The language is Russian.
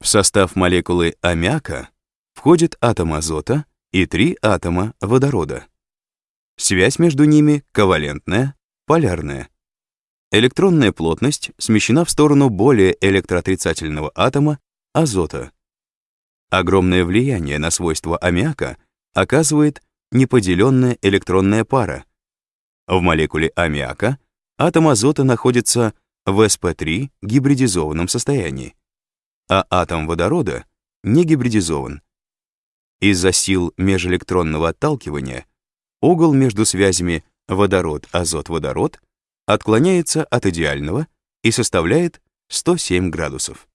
В состав молекулы аммиака входит атом азота и три атома водорода. Связь между ними ковалентная, полярная. Электронная плотность смещена в сторону более электроотрицательного атома азота. Огромное влияние на свойства аммиака оказывает неподеленная электронная пара. В молекуле аммиака атом азота находится в sp3 гибридизованном состоянии, а атом водорода не гибридизован. Из-за сил межэлектронного отталкивания угол между связями водород-азот-водород отклоняется от идеального и составляет 107 градусов.